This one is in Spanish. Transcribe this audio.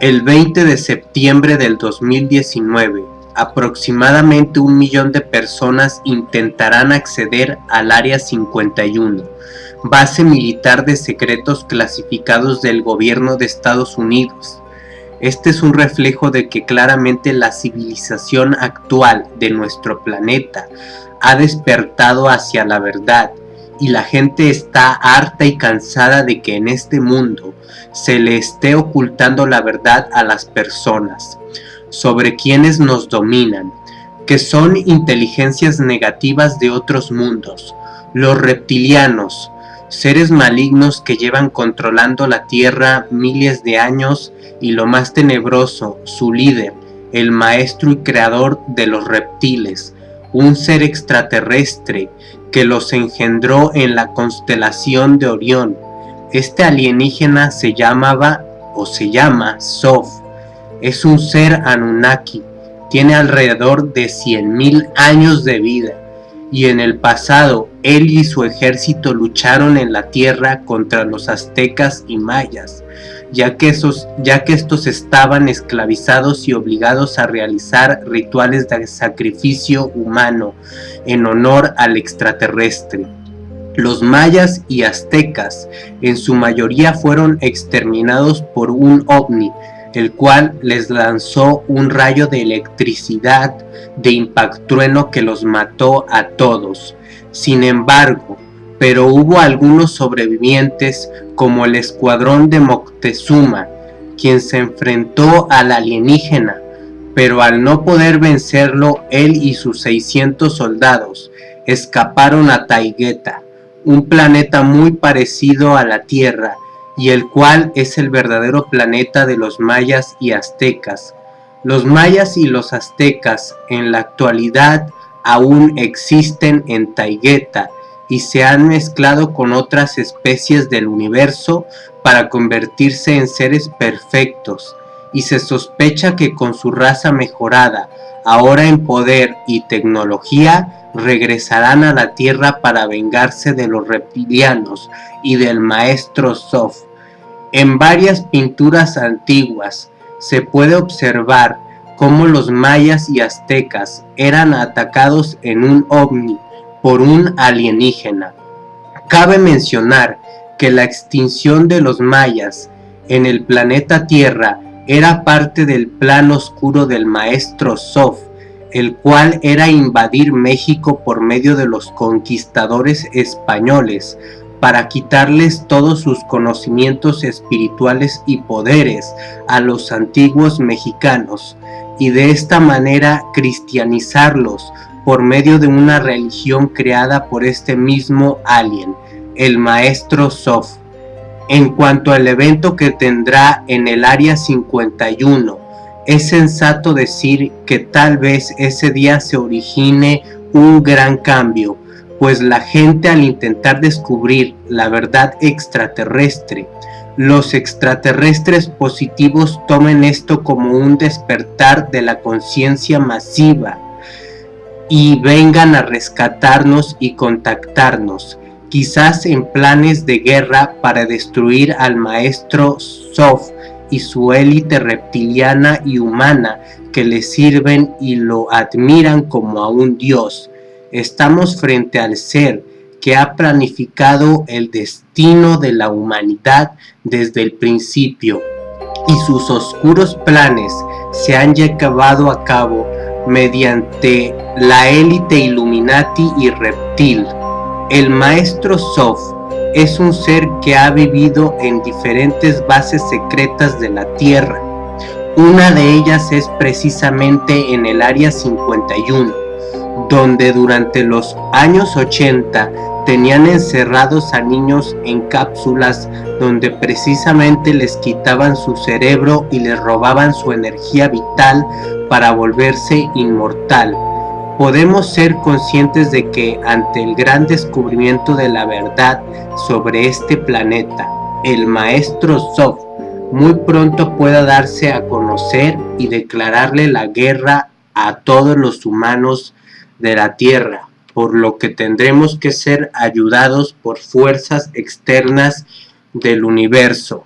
El 20 de septiembre del 2019, aproximadamente un millón de personas intentarán acceder al Área 51, base militar de secretos clasificados del gobierno de Estados Unidos. Este es un reflejo de que claramente la civilización actual de nuestro planeta ha despertado hacia la verdad y la gente está harta y cansada de que en este mundo se le esté ocultando la verdad a las personas sobre quienes nos dominan, que son inteligencias negativas de otros mundos, los reptilianos, seres malignos que llevan controlando la Tierra miles de años y lo más tenebroso, su líder, el maestro y creador de los reptiles, un ser extraterrestre que los engendró en la constelación de Orión. Este alienígena se llamaba o se llama Sof. Es un ser Anunnaki. Tiene alrededor de 100.000 años de vida y en el pasado él y su ejército lucharon en la tierra contra los aztecas y mayas, ya que, esos, ya que estos estaban esclavizados y obligados a realizar rituales de sacrificio humano en honor al extraterrestre. Los mayas y aztecas en su mayoría fueron exterminados por un ovni, el cual les lanzó un rayo de electricidad de impactrueno que los mató a todos. Sin embargo, pero hubo algunos sobrevivientes como el escuadrón de Moctezuma, quien se enfrentó al alienígena, pero al no poder vencerlo, él y sus 600 soldados escaparon a Taigueta, un planeta muy parecido a la Tierra, y el cual es el verdadero planeta de los mayas y aztecas. Los mayas y los aztecas en la actualidad aún existen en Taigueta y se han mezclado con otras especies del universo para convertirse en seres perfectos y se sospecha que con su raza mejorada, ahora en poder y tecnología, regresarán a la Tierra para vengarse de los reptilianos y del maestro Sof. En varias pinturas antiguas se puede observar cómo los mayas y aztecas eran atacados en un ovni por un alienígena. Cabe mencionar que la extinción de los mayas en el planeta Tierra era parte del plan oscuro del maestro Sof, el cual era invadir México por medio de los conquistadores españoles, para quitarles todos sus conocimientos espirituales y poderes a los antiguos mexicanos y de esta manera cristianizarlos por medio de una religión creada por este mismo alien, el maestro Sof. En cuanto al evento que tendrá en el área 51, es sensato decir que tal vez ese día se origine un gran cambio, pues la gente al intentar descubrir la verdad extraterrestre, los extraterrestres positivos tomen esto como un despertar de la conciencia masiva y vengan a rescatarnos y contactarnos, quizás en planes de guerra para destruir al maestro Sof y su élite reptiliana y humana que le sirven y lo admiran como a un dios, Estamos frente al ser que ha planificado el destino de la humanidad desde el principio y sus oscuros planes se han llevado a cabo mediante la élite Illuminati y Reptil. El maestro Sof es un ser que ha vivido en diferentes bases secretas de la Tierra. Una de ellas es precisamente en el Área 51 donde durante los años 80 tenían encerrados a niños en cápsulas donde precisamente les quitaban su cerebro y les robaban su energía vital para volverse inmortal. Podemos ser conscientes de que ante el gran descubrimiento de la verdad sobre este planeta, el maestro Sof muy pronto pueda darse a conocer y declararle la guerra a todos los humanos de la tierra, por lo que tendremos que ser ayudados por fuerzas externas del universo.